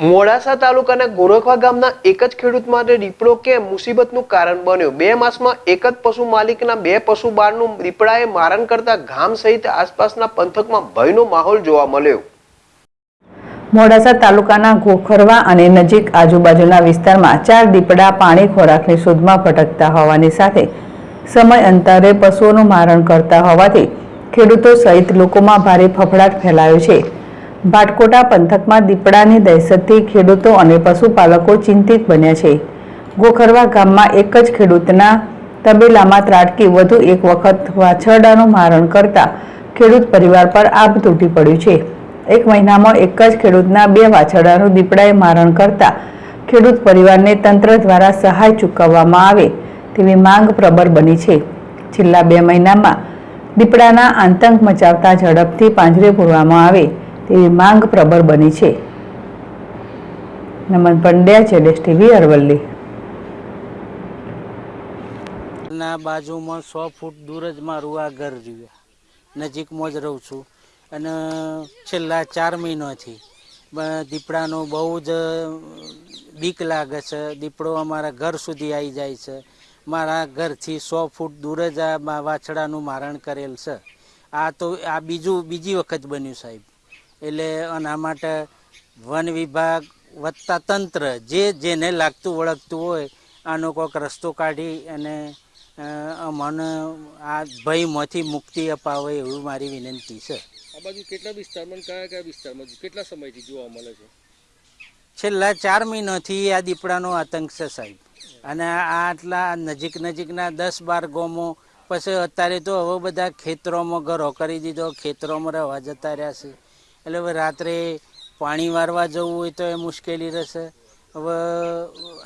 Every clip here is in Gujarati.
મોડાસા તાલુકાના ગોરખવા ગામના એક જ ખેડૂત માટે દીપડો કેમ મુસીબતનું કારણ બન્યો. બે માસમાં એક જ પશુ માલિકના બે પશુ બાળનું દીપડાએ મારણ કરતા ગામ સહિત આસપાસના પંથકમાં ભયનો માહોલ જોવા મળ્યો. મોડાસા તાલુકાના ગોખરવા અને નજીક આજુબાજુના વિસ્તારમાં ચાર દીપડા પાણી ખોરાકની શોધમાં ભટકતા હોવાની સાથે સમય અંતરે પશુઓનું મારણ કરતા હોવાથી ખેડૂતો સહિત લોકોમાં ભારે ફફડાટ ફેલાયો છે. ભાટકોટા પંથકમાં દીપડાની દહેશતથી ખેડૂતો અને પશુપાલકો ચિંતિત બન્યા છે. ગોખરવા ગામમાં એક જ ખેડૂતના તબેલામાં ત્રાટકી, વધુ એક વખત વાછરડાનું મારણ કરતા ખેડૂત પરિવાર પર આભ તૂટી પડ્યું છે. એક મહિનામાં એક જ ખેડૂતના બે વાછરડાનું દીપડાએ મારણ કરતા ખેડૂત પરિવારને તંત્ર દ્વારા સહાય ચૂકવવામાં આવે તેવી માંગ પ્રબળ બની છે. છેલ્લા બે મહિનામાં દીપડાના આતંક મચાવતા ઝડપથી પાંજરે પૂરવામાં આવે તેવી માંગ પ્રબળ બની છે. નમન પંડ્યા જેડેશ ટીવી અરવલ્લી. ના બાજુમાં સો ફૂટ દૂર જ મારું આ ઘર રહ્યું. નજીકમાં જ રહું છું. અને છેલ્લા ચાર મહિનાથી દીપડાનો બહુ જ બીક લાગે છે. દીપડો અમારા ઘર સુધી આવી જાય છે. મારા ઘરથી સો ફૂટ દૂર જ આ વાછડાનું મારણ કરેલ છે. આ તો, આ બીજું, બીજી વખત બન્યું સાહેબ. એટલે આના માટે વન વિભાગ વત્તા તંત્ર જે જેને લાગતું વળગતું હોય આનો કોઈક રસ્તો કાઢી અને અમને આ ભયમાંથી મુક્તિ અપાવે એવું મારી વિનંતી છે. આ બાજુ કેટલા વિસ્તારમાં કયા કયા વિસ્તારમાં કેટલા સમયથી જોવા મળે છે? છેલ્લા ચાર મહિનાથી આ દીપડાનો આતંક છે સાહેબ. અને આટલા નજીક નજીકના દસ બાર ગામો પછી અત્યારે તો હવે બધા ખેતરોમાં ઘરો કરી દીધો ખેતરોમાં રહેવા જતા રહ્યા છે. એટલે હવે રાત્રે પાણી વારવા જવું હોય તો એ મુશ્કેલી રહેશે. હવે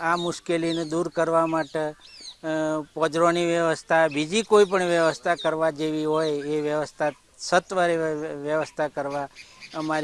આ મુશ્કેલીને દૂર કરવા માટે પજરોની વ્યવસ્થા, બીજી કોઈ પણ વ્યવસ્થા કરવા જેવી હોય, એ વ્યવસ્થા, સત્વરે વ્ય- વ્યવસ્થા કરવા અમારી